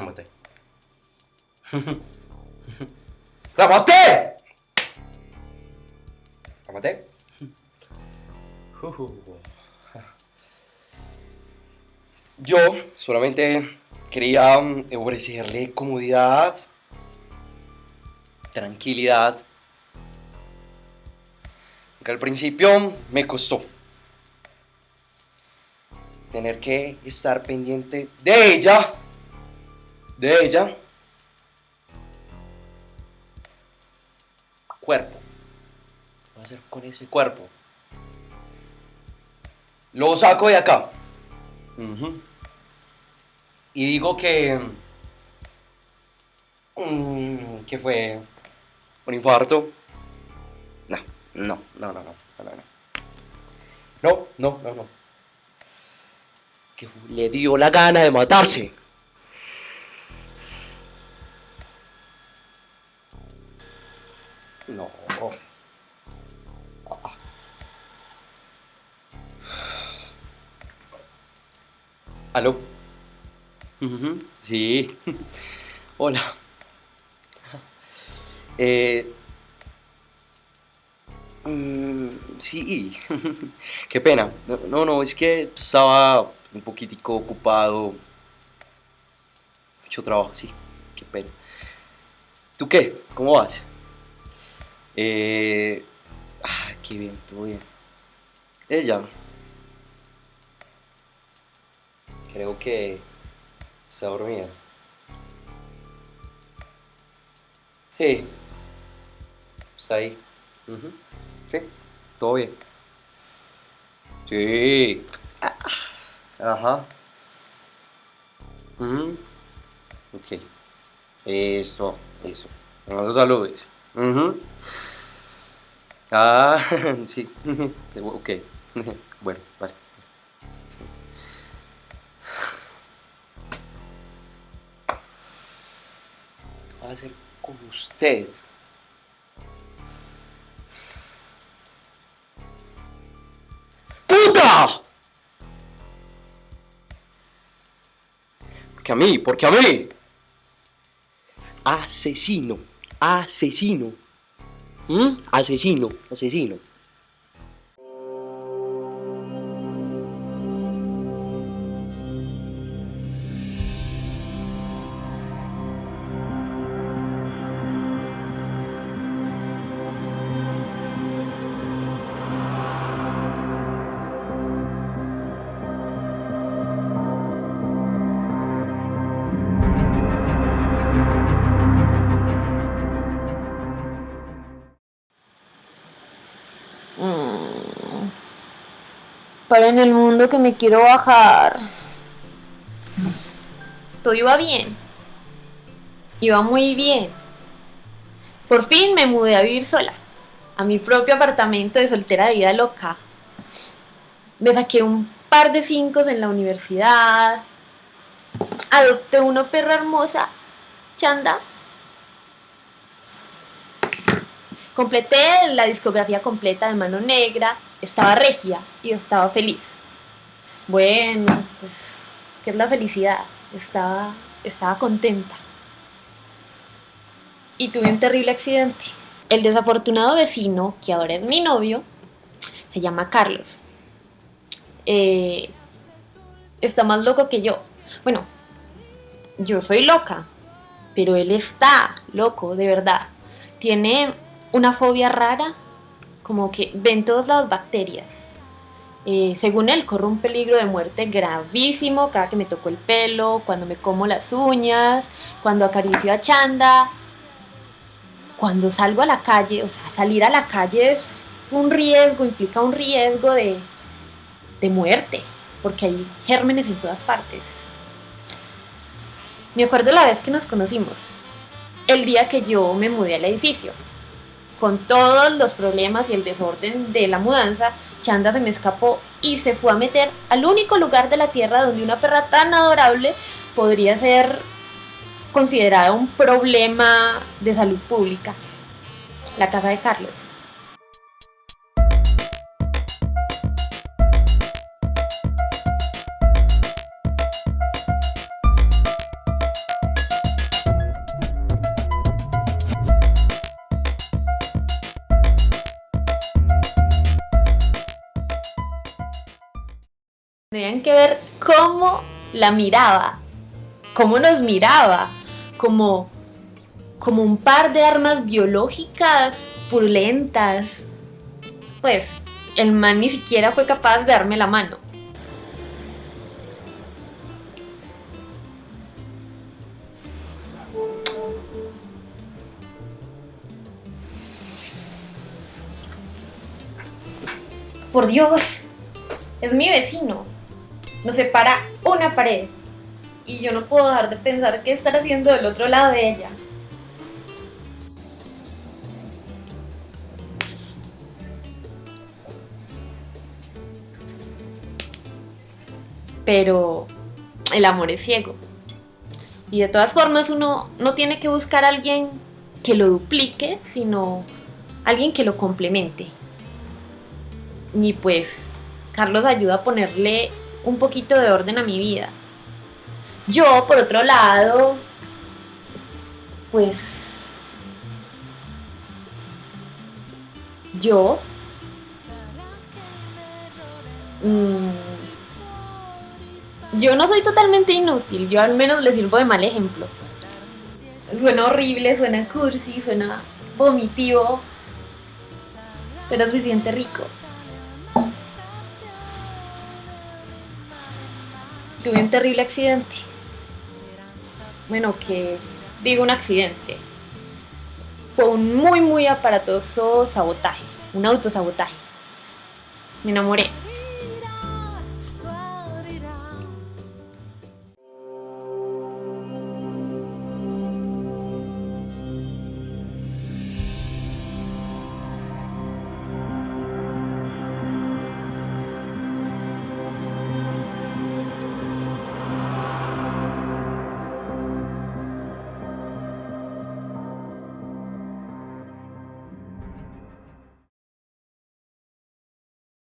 La maté. ¡La maté! ¿La maté? Yo solamente quería mm, ofrecerle comodidad, tranquilidad. Que al principio me costó tener que estar pendiente de ella, de ella. Cuerpo. ¿Qué voy a hacer con ese cuerpo? Lo saco de acá. Y digo que... Mm, que fue un infarto. No, no, no, no, no, no, no. No, no, no, no. Que le dio la gana de matarse. No. ¿Aló? Sí. Hola. Eh... Mm, sí. Qué pena. No, no, es que estaba un poquitico ocupado. Mucho trabajo, sí. Qué pena. ¿Tú qué? ¿Cómo vas? Eh... Ah, qué bien, todo bien. Ella. Creo que está dormida. Sí. Está ahí. Sí, todo bien. Sí. Ajá. Ok. Eso, eso. No saludes. Ah, sí. ok. bueno, vale. a hacer con usted. ¡Puta! Porque a mí, porque a mí. Asesino, asesino. ¿Mm? Asesino, asesino. Para en el mundo que me quiero bajar. Todo iba bien. Iba muy bien. Por fin me mudé a vivir sola. A mi propio apartamento de soltera de vida loca. Me saqué un par de cinco en la universidad. Adopté una perra hermosa, Chanda. Completé la discografía completa de Mano Negra, estaba regia y estaba feliz. Bueno, pues, ¿qué es la felicidad? Estaba, estaba contenta. Y tuve un terrible accidente. El desafortunado vecino, que ahora es mi novio, se llama Carlos. Eh, está más loco que yo. Bueno, yo soy loca, pero él está loco, de verdad. Tiene una fobia rara, como que ven todas las bacterias. Eh, según él, corre un peligro de muerte gravísimo cada que me toco el pelo, cuando me como las uñas, cuando acaricio a Chanda, cuando salgo a la calle, o sea, salir a la calle es un riesgo, implica un riesgo de, de muerte, porque hay gérmenes en todas partes. Me acuerdo la vez que nos conocimos, el día que yo me mudé al edificio con todos los problemas y el desorden de la mudanza, Chanda se me escapó y se fue a meter al único lugar de la tierra donde una perra tan adorable podría ser considerada un problema de salud pública, la casa de Carlos. Tenían que ver cómo la miraba, cómo nos miraba, como, como un par de armas biológicas purulentas. Pues, el man ni siquiera fue capaz de darme la mano. Por Dios, es mi vecino. Nos separa una pared. Y yo no puedo dejar de pensar qué estar haciendo del otro lado de ella. Pero el amor es ciego. Y de todas formas uno no tiene que buscar a alguien que lo duplique, sino alguien que lo complemente. Y pues Carlos ayuda a ponerle un poquito de orden a mi vida. Yo, por otro lado, pues yo mm, yo no soy totalmente inútil, yo al menos le sirvo de mal ejemplo. Suena horrible, suena cursi, suena vomitivo, pero se siente rico. Tuve un terrible accidente. Bueno, que digo un accidente. Fue un muy, muy aparatoso sabotaje, un autosabotaje. Me enamoré.